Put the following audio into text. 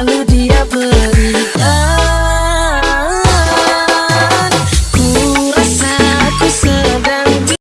I live